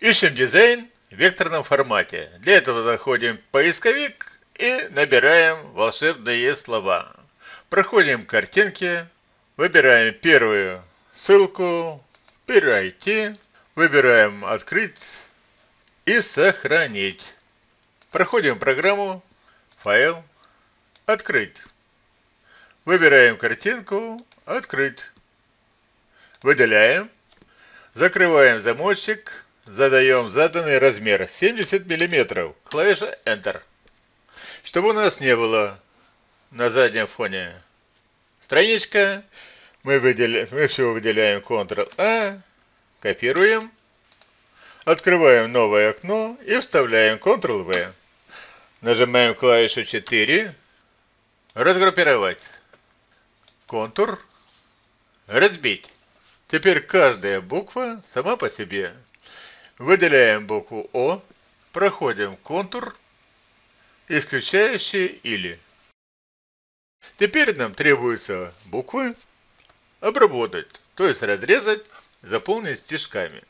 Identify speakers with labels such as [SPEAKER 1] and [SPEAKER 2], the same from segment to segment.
[SPEAKER 1] Ищем дизайн в векторном формате. Для этого заходим в поисковик и набираем волшебные слова. Проходим к картинке, выбираем первую ссылку, перейти, выбираем открыть и сохранить. Проходим программу, файл, открыть. Выбираем картинку, открыть. Выделяем, закрываем замочек, задаем заданный размер 70 мм, клавиша Enter. Чтобы у нас не было на заднем фоне страничка, мы, выделяем, мы все выделяем Ctrl-A, копируем, открываем новое окно и вставляем Ctrl-V. Нажимаем клавишу 4, разгруппировать, контур, разбить. Теперь каждая буква сама по себе. Выделяем букву О, проходим контур, исключающий или. Теперь нам требуется буквы обработать, то есть разрезать, заполнить стежками.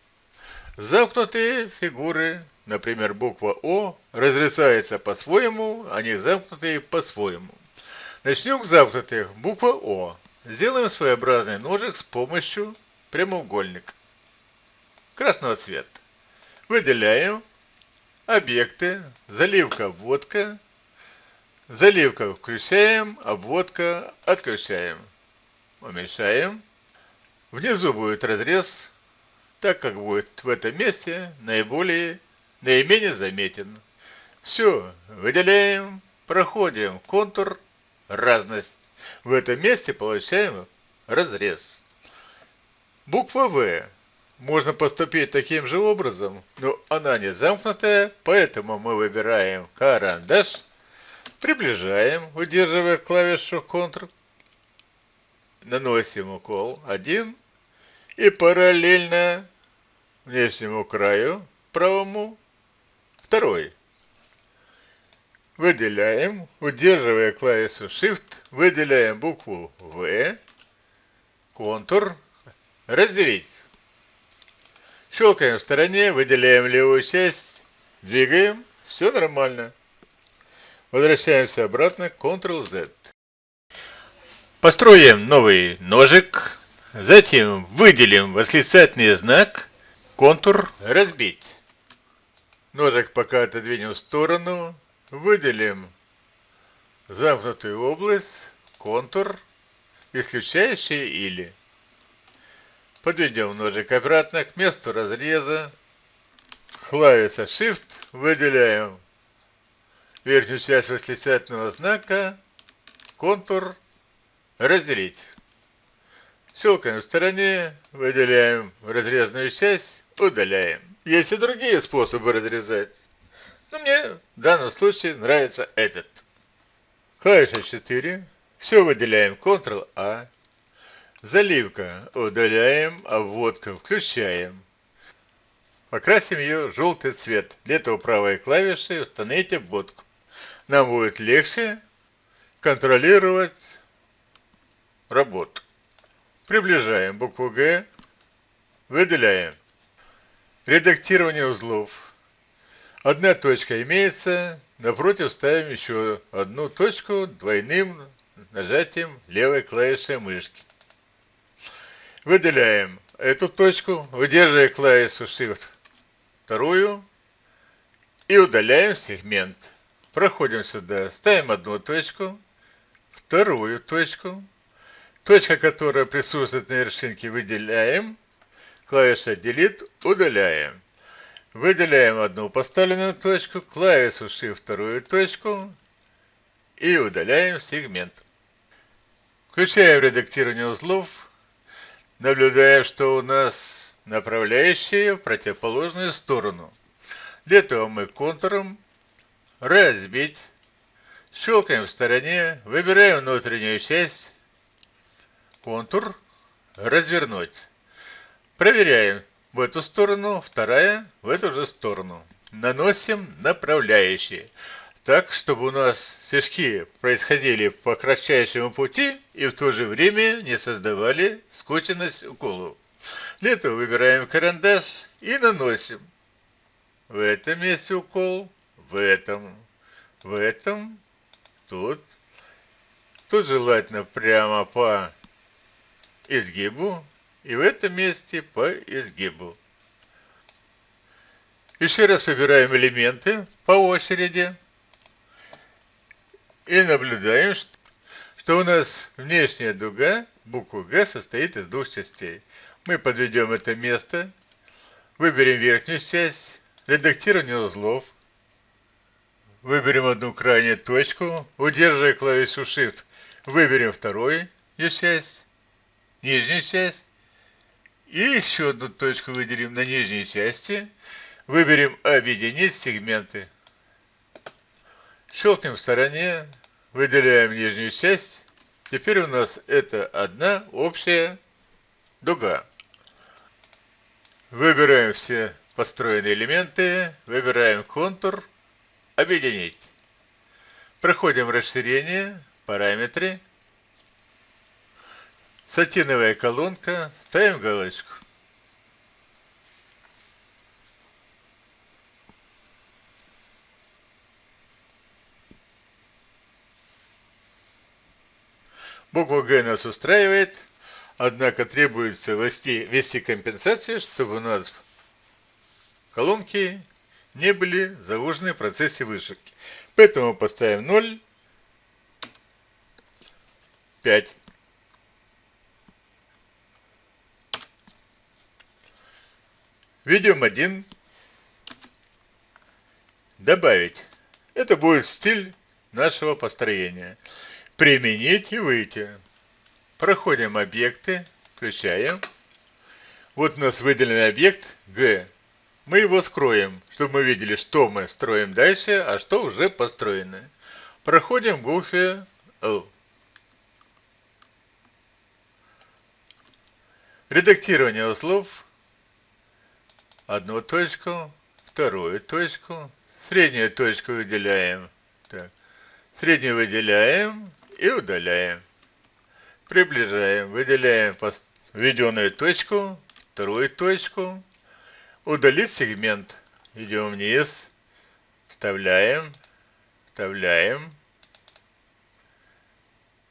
[SPEAKER 1] Замкнутые фигуры, например, буква О, разрезается по-своему, а не замкнутые по-своему. Начнем с замкнутых. Буква О. Сделаем своеобразный ножик с помощью прямоугольника красного цвета. Выделяем объекты, заливка, обводка, заливка включаем, обводка отключаем. Уменьшаем. Внизу будет разрез, так как будет в этом месте наиболее, наименее заметен. Все, выделяем, проходим контур, разность. В этом месте получаем разрез. Буква В. Можно поступить таким же образом, но она не замкнутая, поэтому мы выбираем карандаш, приближаем, удерживая клавишу Ctrl, наносим укол 1 и параллельно внешнему краю правому второй. Выделяем, удерживая клавишу Shift, выделяем букву В, контур, разделить. Щелкаем в стороне, выделяем левую часть, двигаем, все нормально. Возвращаемся обратно, Ctrl-Z. Построим новый ножик, затем выделим восклицательный знак, контур разбить. Ножик пока отодвинем в сторону, выделим замкнутую область, контур, исключающий или. Подведем ножик обратно к месту разреза. Клавиша Shift. Выделяем верхнюю часть восклицательного знака. Контур. Разделить. Щелкаем в стороне. Выделяем разрезанную часть. Удаляем. Есть и другие способы разрезать. Но мне в данном случае нравится этот. Клавиша 4. Все выделяем Ctrl-A. Заливка. Удаляем, обводка включаем. Покрасим ее желтый цвет. Для этого правой клавишей установите обводку. Нам будет легче контролировать работу. Приближаем букву Г. Выделяем. Редактирование узлов. Одна точка имеется. Напротив ставим еще одну точку двойным нажатием левой клавиши мышки. Выделяем эту точку, удерживая клавишу Shift вторую и удаляем сегмент. Проходим сюда, ставим одну точку, вторую точку. Точка, которая присутствует на вершинке, выделяем. Клавиша Delete удаляем. Выделяем одну поставленную точку, клавишу Shift вторую точку и удаляем сегмент. Включаем редактирование узлов наблюдая, что у нас направляющие в противоположную сторону. Для этого мы контуром разбить, щелкаем в стороне, выбираем внутреннюю часть, контур, развернуть. Проверяем в эту сторону, вторая в эту же сторону. Наносим направляющие так, чтобы у нас стежки происходили по кратчайшему пути и в то же время не создавали скученность уколу. Для этого выбираем карандаш и наносим. в этом месте укол, в этом, в этом, тут. Тут желательно прямо по изгибу и в этом месте по изгибу. Еще раз выбираем элементы по очереди и наблюдаем, что у нас внешняя дуга, буква Г, состоит из двух частей. Мы подведем это место, выберем верхнюю часть, редактирование узлов, выберем одну крайнюю точку, удерживая клавишу Shift, выберем вторую часть, нижнюю часть, и еще одну точку выделим на нижней части, Выберем «Объединить сегменты». Щелкнем в стороне, выделяем нижнюю часть. Теперь у нас это одна общая дуга. Выбираем все построенные элементы, выбираем контур, объединить. Проходим расширение, параметры, сатиновая колонка, ставим галочку. Буква Г нас устраивает, однако требуется ввести, ввести компенсацию, чтобы у нас колонки не были заложены в процессе вышивки. Поэтому поставим 0, 5. Введем 1. Добавить. Это будет стиль нашего построения. Применить и выйти. Проходим объекты, включаем. Вот у нас выделенный объект G. Мы его скроем, чтобы мы видели, что мы строим дальше, а что уже построено. Проходим в букве L. Редактирование узлов. Одну точку, вторую точку, среднюю точку выделяем. Так. Среднюю выделяем, и удаляем. Приближаем, выделяем введенную точку, вторую точку, удалить сегмент. Идем вниз, вставляем, вставляем,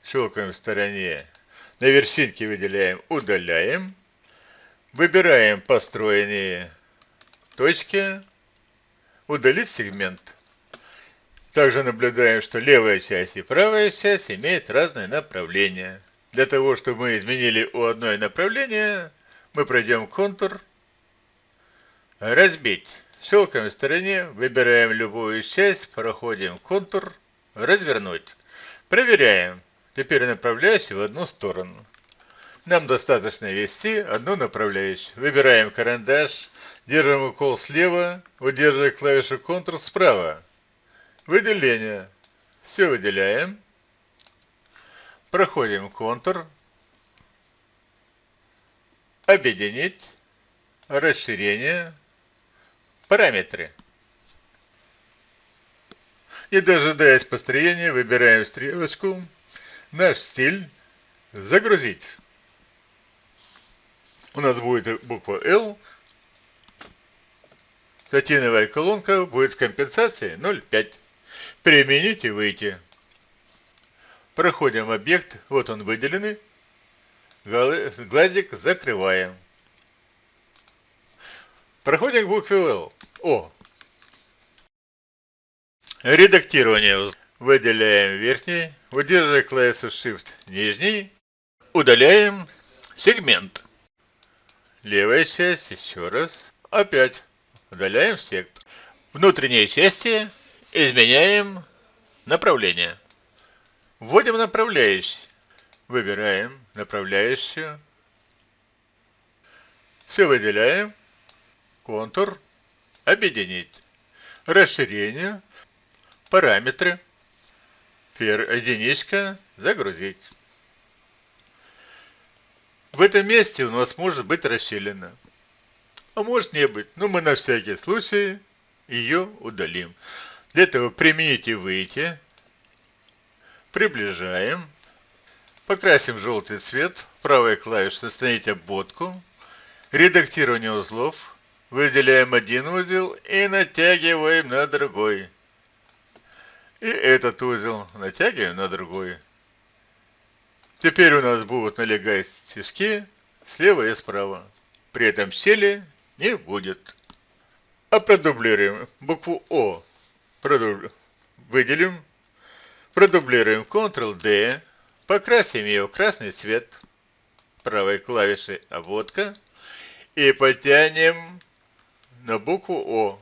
[SPEAKER 1] щелкаем в стороне. На вершинке выделяем, удаляем. Выбираем построенные точки, удалить сегмент. Также наблюдаем, что левая часть и правая часть имеют разное направление. Для того, чтобы мы изменили у одной направление, мы пройдем контур, разбить. Щелкаем в стороне, выбираем любую часть, проходим контур, развернуть. Проверяем. Теперь направляющий в одну сторону. Нам достаточно ввести одну направляющую. Выбираем карандаш, держим укол слева, удерживая клавишу Ctrl справа. Выделение. Все выделяем. Проходим контур. Объединить. Расширение. Параметры. Не дожидаясь построения, выбираем стрелочку. Наш стиль. Загрузить. У нас будет буква L. Сатиновая колонка будет с компенсацией 0,5. Применить и выйти. Проходим объект, вот он выделенный. Глазик закрываем. Проходим к букве L. О. Редактирование. Выделяем верхний, удерживая клавишу Shift нижний, удаляем сегмент. Левая часть, еще раз, опять удаляем сектор. Внутренние части Изменяем направление. Вводим направляющий. Выбираем направляющую. Все выделяем. Контур. Объединить. Расширение. Параметры. Единичка. Загрузить. В этом месте у нас может быть расщелина. А может не быть. Но мы на всякий случай ее удалим. Для этого примените выйти. Приближаем. Покрасим желтый цвет. Правая клавиша «Остановить обводку». Редактирование узлов. выделяем один узел и натягиваем на другой. И этот узел натягиваем на другой. Теперь у нас будут налегать стежки слева и справа. При этом щели не будет. А продублируем букву О. Продуб... Выделим. Продублируем Ctrl-D. Покрасим ее в красный цвет правой клавишей обводка. И потянем на букву О.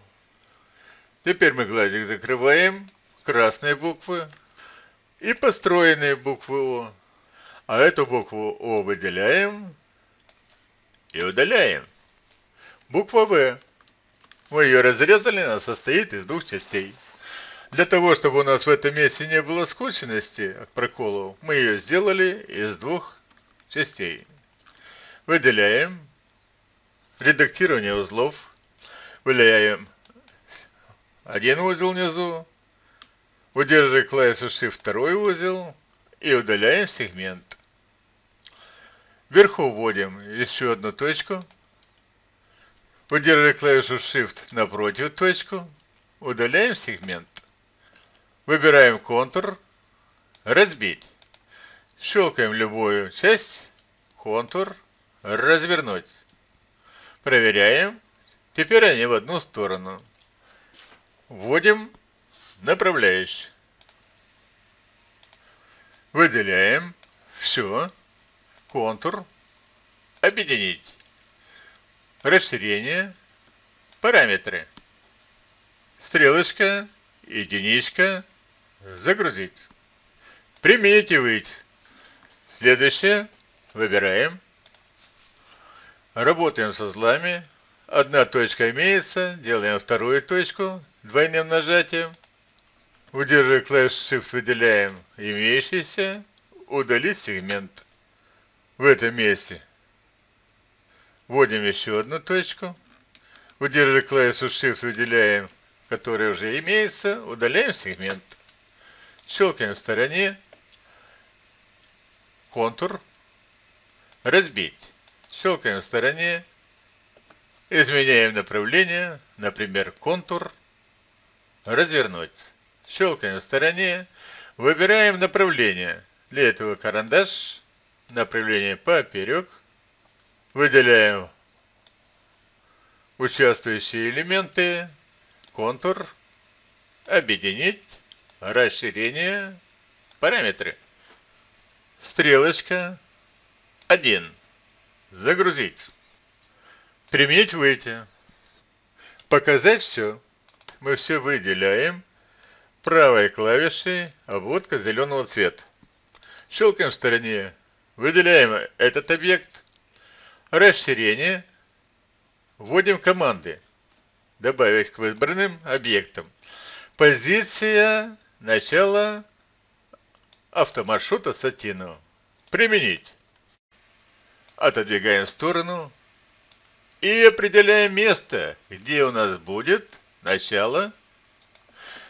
[SPEAKER 1] Теперь мы глазик закрываем. Красные буквы. И построенные буквы О. А эту букву О выделяем и удаляем. Буква В. Мы ее разрезали, она состоит из двух частей. Для того, чтобы у нас в этом месте не было скученности проколов, мы ее сделали из двух частей. Выделяем. Редактирование узлов. Выделяем один узел внизу. Удерживая клавишу Shift второй узел. И удаляем сегмент. Вверху вводим еще одну точку. Удерживая клавишу Shift напротив точку. Удаляем сегмент. Выбираем контур. Разбить. Щелкаем любую часть. Контур. Развернуть. Проверяем. Теперь они в одну сторону. Вводим направляющий. Выделяем. Все контур, объединить, расширение, параметры, стрелочка, единичка, загрузить. Выйти. Следующее. Выбираем. Работаем со узлами. Одна точка имеется. Делаем вторую точку двойным нажатием. Удерживая клавишу Shift, выделяем имеющийся. Удалить сегмент в этом месте. Вводим еще одну точку. Удерживая клавишу Shift, выделяем, которая уже имеется, удаляем сегмент. Щелкаем в стороне. Контур. Разбить. Щелкаем в стороне. Изменяем направление, например, контур. Развернуть. Щелкаем в стороне. Выбираем направление. Для этого карандаш направление поперек. Выделяем участвующие элементы, контур, объединить, расширение, параметры. Стрелочка 1. Загрузить. Применить выйти. Показать все. Мы все выделяем правой клавишей обводка зеленого цвета. Щелкаем в стороне Выделяем этот объект. Расширение. Вводим команды. Добавить к выбранным объектам. Позиция начала автомаршрута Сатину. Применить. Отодвигаем в сторону. И определяем место, где у нас будет начало.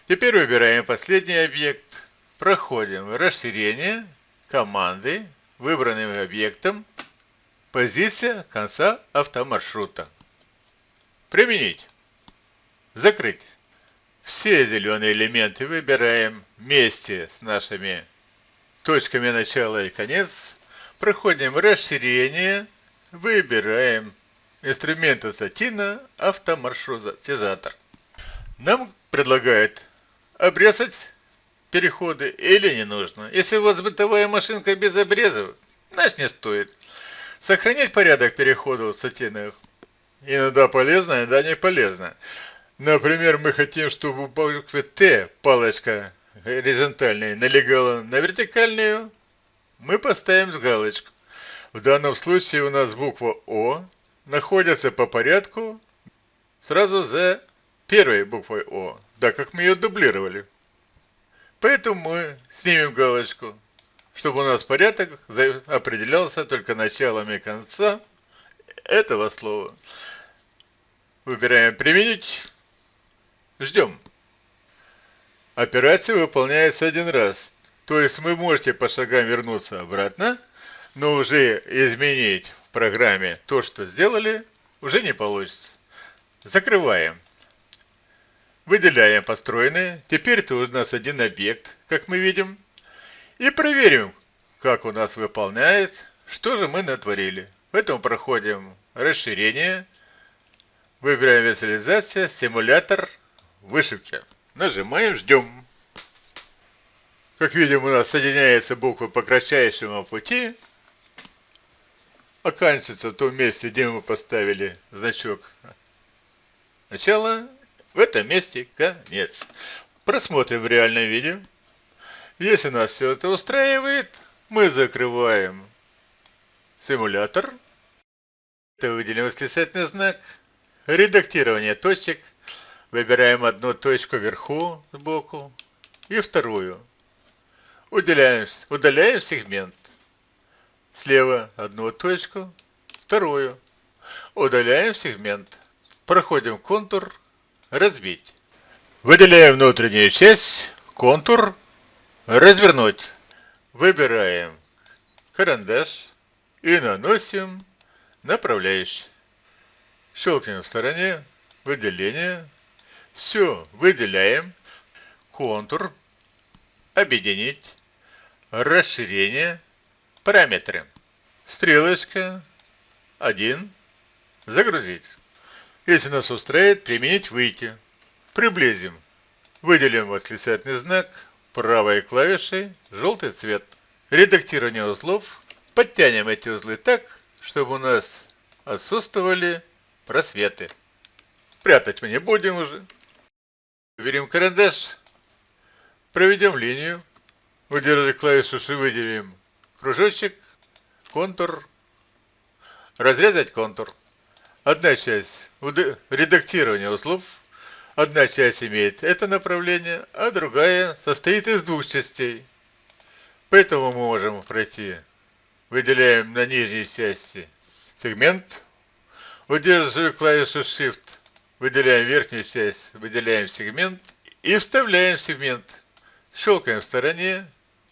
[SPEAKER 1] Теперь выбираем последний объект. Проходим расширение, команды, выбранным объектом позиция конца автомаршрута. Применить. Закрыть. Все зеленые элементы выбираем вместе с нашими точками начала и конец. Проходим расширение. Выбираем инструмент ассатина автомаршрутизатор. Нам предлагают обрезать переходы или не нужно. Если у вас бытовая машинка без обрезов, значит не стоит. Сохранять порядок переходов в иногда полезно, иногда не полезно. Например, мы хотим, чтобы у буквы Т палочка горизонтальная налегала на вертикальную, мы поставим галочку. В данном случае у нас буква О находится по порядку сразу за первой буквой О, да как мы ее дублировали. Поэтому мы снимем галочку, чтобы у нас порядок определялся только началом и конца этого слова. Выбираем «Применить». Ждем. Операция выполняется один раз. То есть вы можете по шагам вернуться обратно, но уже изменить в программе то, что сделали, уже не получится. Закрываем. Выделяем построенные. Теперь это у нас один объект, как мы видим. И проверим, как у нас выполняет, что же мы натворили. Поэтому проходим расширение. Выбираем визуализация, симулятор вышивки. Нажимаем, ждем. Как видим, у нас соединяются буквы по кратчайшему пути. Оканчивается в том месте, где мы поставили значок начала. В этом месте конец. Просмотрим в реальном видео. Если нас все это устраивает, мы закрываем симулятор. Это выделим восклицательный знак. Редактирование точек. Выбираем одну точку вверху сбоку и вторую. Удаляем, удаляем сегмент. Слева одну точку, вторую. Удаляем сегмент. Проходим контур, разбить. Выделяем внутреннюю часть, контур, развернуть. Выбираем карандаш и наносим направляющий. Щелкнем в стороне, выделение. Все, выделяем. Контур, объединить, расширение, параметры. Стрелочка 1, загрузить. Если нас устраивает, применить выйти. Приблизим. Выделим восклицательный знак, правой клавишей желтый цвет. Редактирование узлов. Подтянем эти узлы так, чтобы у нас отсутствовали просветы. Прятать мы не будем уже. Берем карандаш, Проведем линию. Выдержали клавишу и выделим кружочек, контур, разрезать контур. Одна часть редактирования узлов, одна часть имеет это направление, а другая состоит из двух частей. Поэтому мы можем пройти. Выделяем на нижней части сегмент, удерживая клавишу Shift, выделяем верхнюю часть, выделяем сегмент и вставляем сегмент. Щелкаем в стороне,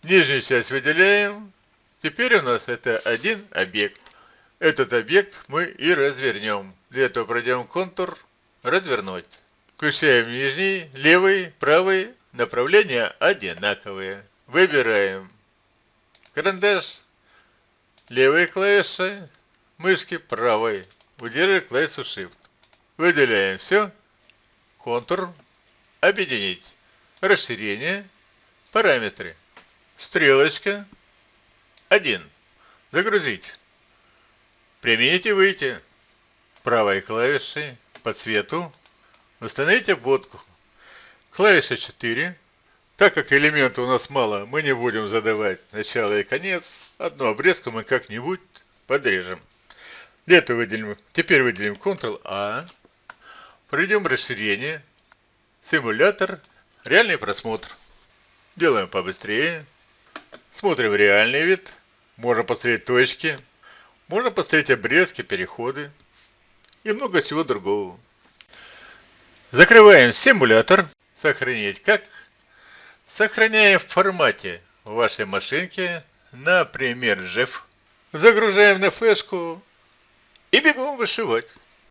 [SPEAKER 1] нижнюю часть выделяем. Теперь у нас это один объект. Этот объект мы и развернем. Для этого пройдем контур «Развернуть». Включаем нижний, левый, правый. Направления одинаковые. Выбираем карандаш, левой клавишей, мышки правой. Удерживаем клавишу Shift. Выделяем все. Контур. Объединить. Расширение. Параметры. Стрелочка. 1. Загрузить. Примените выйти. Правой клавишей по цвету. Установите обводку. Клавиша 4. Так как элементов у нас мало, мы не будем задавать начало и конец. Одну обрезку мы как-нибудь подрежем. Для этого выделим, теперь выделим Ctrl-A. Пройдем расширение. Симулятор. Реальный просмотр. Делаем побыстрее. Смотрим реальный вид. Можно посмотреть точки. Можно посмотреть обрезки, переходы. И много чего другого. Закрываем симулятор. Сохранить как? Сохраняем в формате вашей машинки, например, JEF. Загружаем на флешку и бегом вышивать.